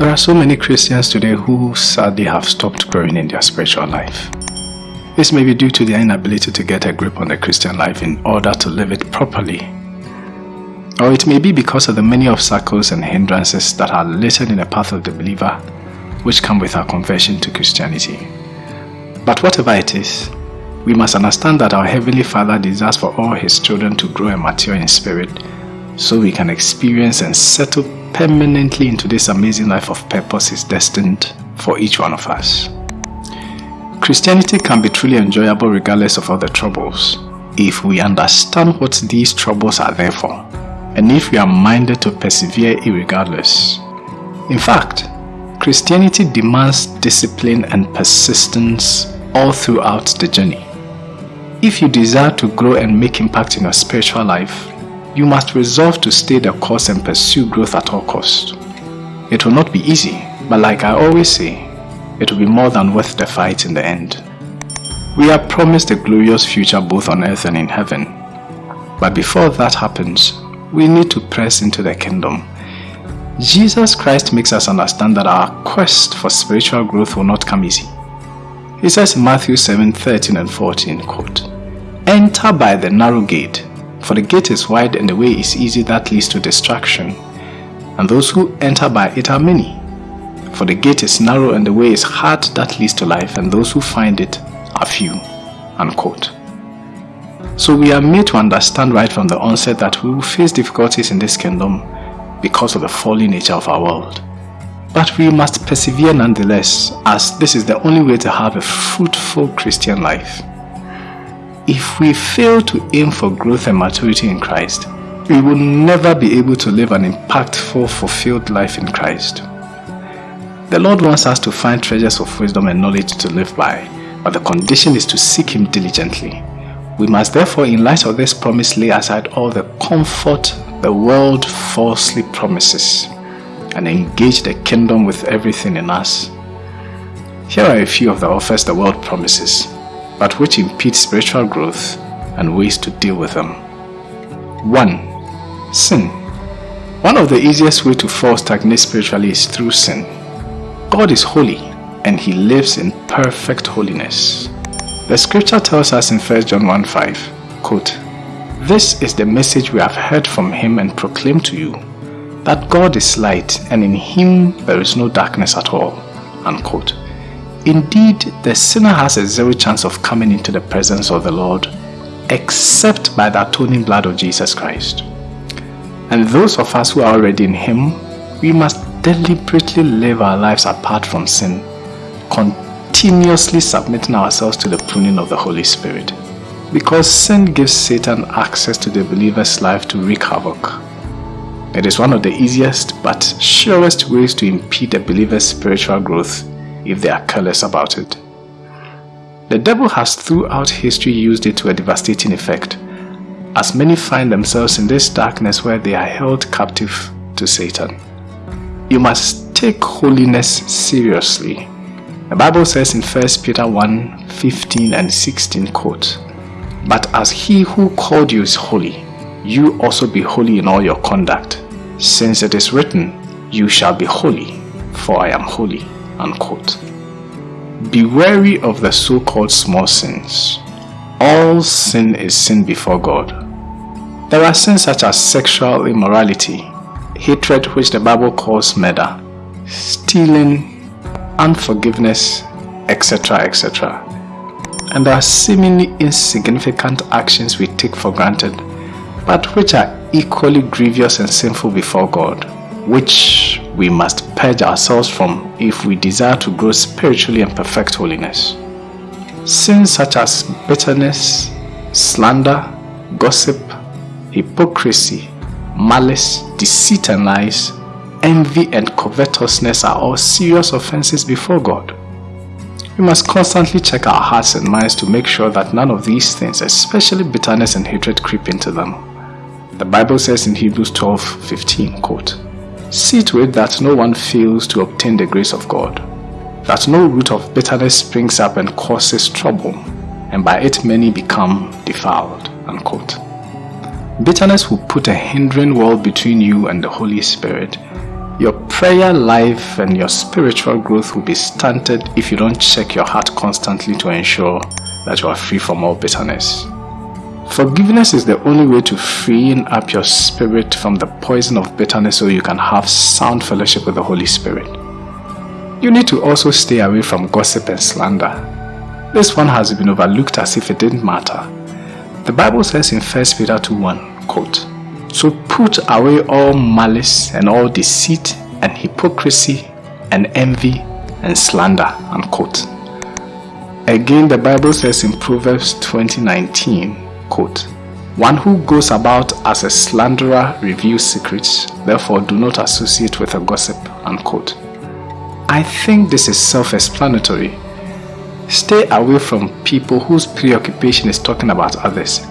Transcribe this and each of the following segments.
There are so many Christians today who sadly have stopped growing in their spiritual life. This may be due to their inability to get a grip on the Christian life in order to live it properly. Or it may be because of the many obstacles and hindrances that are littered in the path of the believer which come with our conversion to Christianity. But whatever it is, we must understand that our Heavenly Father desires for all His children to grow and mature in spirit so we can experience and settle permanently into this amazing life of purpose is destined for each one of us. Christianity can be truly enjoyable regardless of other troubles if we understand what these troubles are there for and if we are minded to persevere irregardless. In fact, Christianity demands discipline and persistence all throughout the journey. If you desire to grow and make impact in your spiritual life, you must resolve to stay the course and pursue growth at all costs. It will not be easy, but like I always say, it will be more than worth the fight in the end. We are promised a glorious future both on earth and in heaven. But before that happens, we need to press into the kingdom. Jesus Christ makes us understand that our quest for spiritual growth will not come easy. He says in Matthew 7, 13 and 14, quote, Enter by the narrow gate, for the gate is wide and the way is easy that leads to destruction, and those who enter by it are many. For the gate is narrow and the way is hard that leads to life, and those who find it are few. Unquote. So we are made to understand right from the onset that we will face difficulties in this kingdom because of the fallen nature of our world. But we must persevere nonetheless, as this is the only way to have a fruitful Christian life. If we fail to aim for growth and maturity in Christ, we will never be able to live an impactful, fulfilled life in Christ. The Lord wants us to find treasures of wisdom and knowledge to live by, but the condition is to seek Him diligently. We must therefore, in light of this promise, lay aside all the comfort the world falsely promises and engage the kingdom with everything in us. Here are a few of the offers the world promises but which impede spiritual growth and ways to deal with them. 1. Sin. One of the easiest way to fall stagnate spiritually is through sin. God is holy and he lives in perfect holiness. The scripture tells us in 1 John 1 5, quote, This is the message we have heard from him and proclaim to you, that God is light and in him there is no darkness at all. Unquote. Indeed, the sinner has a zero chance of coming into the presence of the Lord except by the atoning blood of Jesus Christ. And those of us who are already in Him, we must deliberately live our lives apart from sin, continuously submitting ourselves to the pruning of the Holy Spirit. Because sin gives Satan access to the believer's life to wreak havoc. It is one of the easiest but surest ways to impede a believer's spiritual growth if they are careless about it. The devil has throughout history used it to a devastating effect, as many find themselves in this darkness where they are held captive to Satan. You must take holiness seriously. The Bible says in 1 Peter 1, 15 and 16 quote, But as he who called you is holy, you also be holy in all your conduct, since it is written, You shall be holy, for I am holy. Unquote. Be wary of the so-called small sins. All sin is sin before God. There are sins such as sexual immorality, hatred which the Bible calls murder, stealing, unforgiveness, etc. etc. And there are seemingly insignificant actions we take for granted, but which are equally grievous and sinful before God, which we must purge ourselves from if we desire to grow spiritually and perfect holiness. Sins such as bitterness, slander, gossip, hypocrisy, malice, deceit and lies, envy and covetousness are all serious offenses before God. We must constantly check our hearts and minds to make sure that none of these things, especially bitterness and hatred, creep into them. The Bible says in Hebrews 12, 15, quote, See to it that no one fails to obtain the grace of God, that no root of bitterness springs up and causes trouble, and by it many become defiled. Unquote. Bitterness will put a hindering wall between you and the Holy Spirit, Your prayer life and your spiritual growth will be stunted if you don't check your heart constantly to ensure that you are free from all bitterness. Forgiveness is the only way to freeing up your spirit from the poison of bitterness so you can have sound fellowship with the Holy Spirit. You need to also stay away from gossip and slander. This one has been overlooked as if it didn't matter. The Bible says in 1 Peter 2.1, quote, So put away all malice and all deceit and hypocrisy and envy and slander, unquote. Again, the Bible says in Proverbs 20:19, quote, One who goes about as a slanderer reveals secrets, therefore do not associate with a gossip, unquote. I think this is self-explanatory. Stay away from people whose preoccupation is talking about others.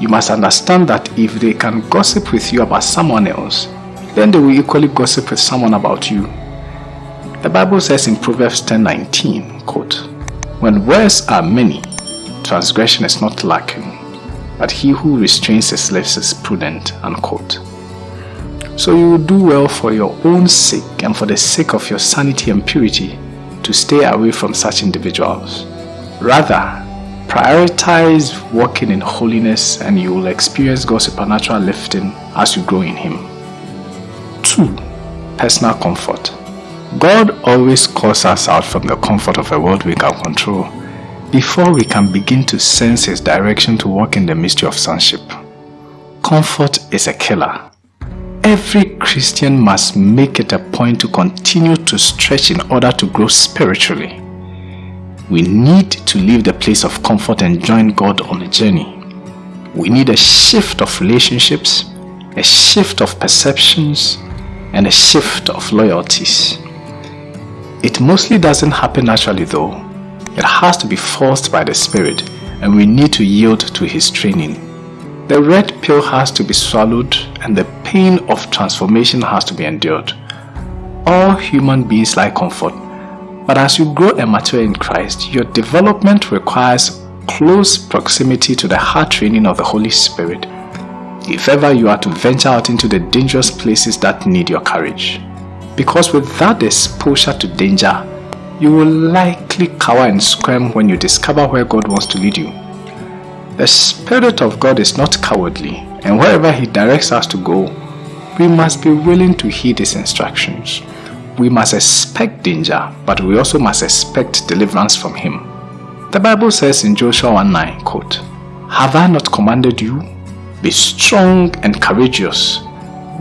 You must understand that if they can gossip with you about someone else, then they will equally gossip with someone about you. The Bible says in Proverbs 10:19, quote, When words are many, transgression is not lacking but he who restrains his lips is prudent. Unquote. So you will do well for your own sake and for the sake of your sanity and purity to stay away from such individuals. Rather, prioritize walking in holiness and you will experience God's supernatural lifting as you grow in Him. 2. Personal comfort. God always calls us out from the comfort of a world we can control before we can begin to sense His direction to walk in the mystery of sonship. Comfort is a killer. Every Christian must make it a point to continue to stretch in order to grow spiritually. We need to leave the place of comfort and join God on a journey. We need a shift of relationships, a shift of perceptions, and a shift of loyalties. It mostly doesn't happen naturally though it has to be forced by the Spirit and we need to yield to His training. The red pill has to be swallowed and the pain of transformation has to be endured. All human beings like comfort, but as you grow and mature in Christ, your development requires close proximity to the heart training of the Holy Spirit if ever you are to venture out into the dangerous places that need your courage. Because without exposure to danger, you will likely cower and squirm when you discover where God wants to lead you. The Spirit of God is not cowardly, and wherever He directs us to go, we must be willing to heed His instructions. We must expect danger, but we also must expect deliverance from Him. The Bible says in Joshua 1 9, quote, Have I not commanded you? Be strong and courageous.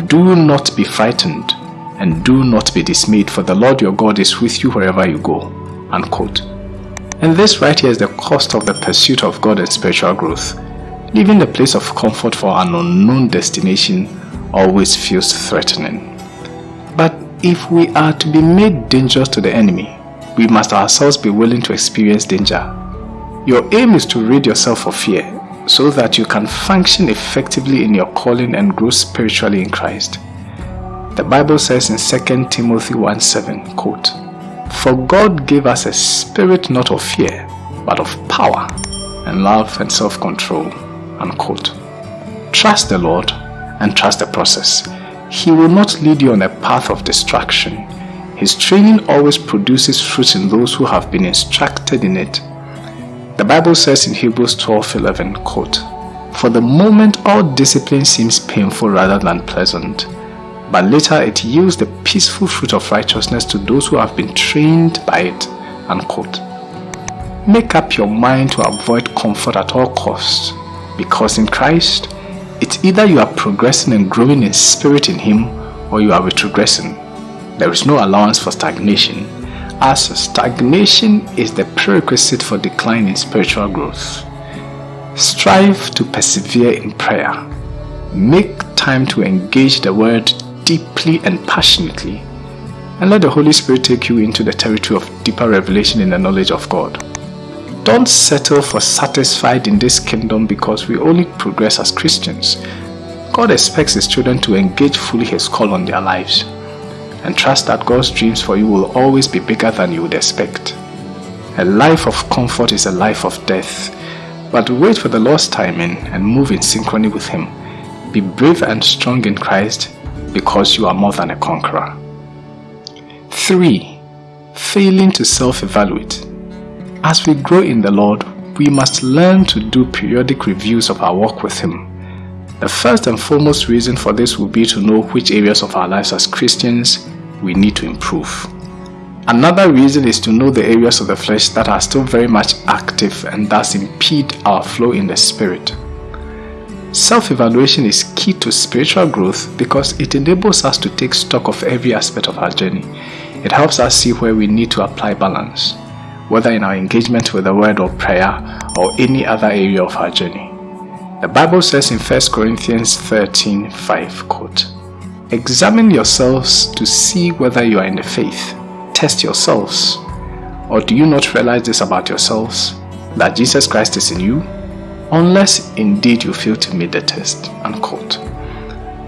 Do not be frightened and do not be dismayed, for the Lord your God is with you wherever you go. Unquote. And this right here is the cost of the pursuit of God and spiritual growth. Leaving the place of comfort for an unknown destination always feels threatening. But if we are to be made dangerous to the enemy, we must ourselves be willing to experience danger. Your aim is to rid yourself of fear so that you can function effectively in your calling and grow spiritually in Christ. The Bible says in 2 Timothy 1 7, quote, For God gave us a spirit not of fear, but of power and love and self-control, unquote. Trust the Lord and trust the process. He will not lead you on a path of destruction. His training always produces fruit in those who have been instructed in it. The Bible says in Hebrews 12 11, quote, For the moment all discipline seems painful rather than pleasant, but later it yields the peaceful fruit of righteousness to those who have been trained by it. Unquote. Make up your mind to avoid comfort at all costs, because in Christ, it's either you are progressing and growing in spirit in Him or you are retrogressing. There is no allowance for stagnation, as stagnation is the prerequisite for decline in spiritual growth. Strive to persevere in prayer. Make time to engage the Word deeply and passionately and let the Holy Spirit take you into the territory of deeper revelation in the knowledge of God. Don't settle for satisfied in this kingdom because we only progress as Christians. God expects His children to engage fully His call on their lives and trust that God's dreams for you will always be bigger than you would expect. A life of comfort is a life of death, but wait for the Lord's timing and move in synchrony with Him. Be brave and strong in Christ because you are more than a conqueror. 3. Failing to self-evaluate. As we grow in the Lord, we must learn to do periodic reviews of our walk with Him. The first and foremost reason for this will be to know which areas of our lives as Christians we need to improve. Another reason is to know the areas of the flesh that are still very much active and thus impede our flow in the Spirit. Self-evaluation is key to spiritual growth because it enables us to take stock of every aspect of our journey. It helps us see where we need to apply balance, whether in our engagement with the word or prayer or any other area of our journey. The Bible says in 1 Corinthians 13 5, quote, Examine yourselves to see whether you are in the faith. Test yourselves. Or do you not realize this about yourselves, that Jesus Christ is in you, unless indeed you fail to meet the test. Unquote.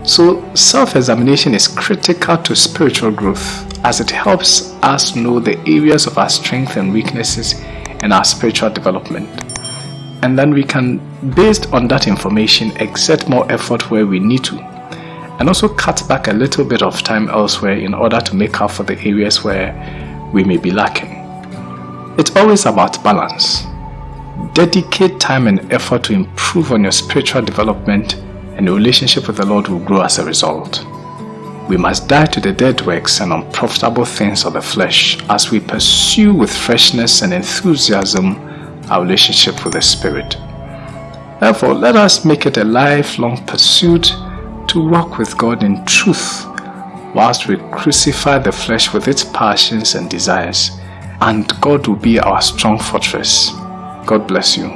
So self-examination is critical to spiritual growth as it helps us know the areas of our strength and weaknesses in our spiritual development. And then we can, based on that information, exert more effort where we need to and also cut back a little bit of time elsewhere in order to make up for the areas where we may be lacking. It's always about balance. Dedicate time and effort to improve on your spiritual development and your relationship with the Lord will grow as a result. We must die to the dead works and unprofitable things of the flesh as we pursue with freshness and enthusiasm our relationship with the Spirit. Therefore, let us make it a lifelong pursuit to walk with God in truth whilst we crucify the flesh with its passions and desires, and God will be our strong fortress. God bless you.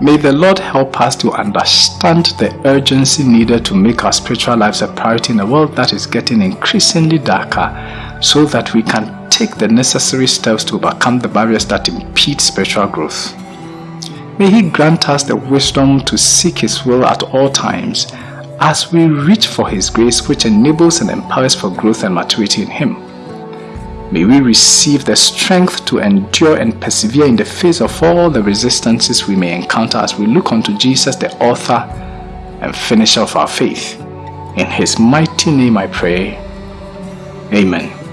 May the Lord help us to understand the urgency needed to make our spiritual lives a priority in a world that is getting increasingly darker so that we can take the necessary steps to overcome the barriers that impede spiritual growth. May He grant us the wisdom to seek His will at all times as we reach for His grace which enables and empowers for growth and maturity in Him. May we receive the strength to endure and persevere in the face of all the resistances we may encounter as we look unto Jesus, the author and finisher of our faith. In his mighty name I pray. Amen.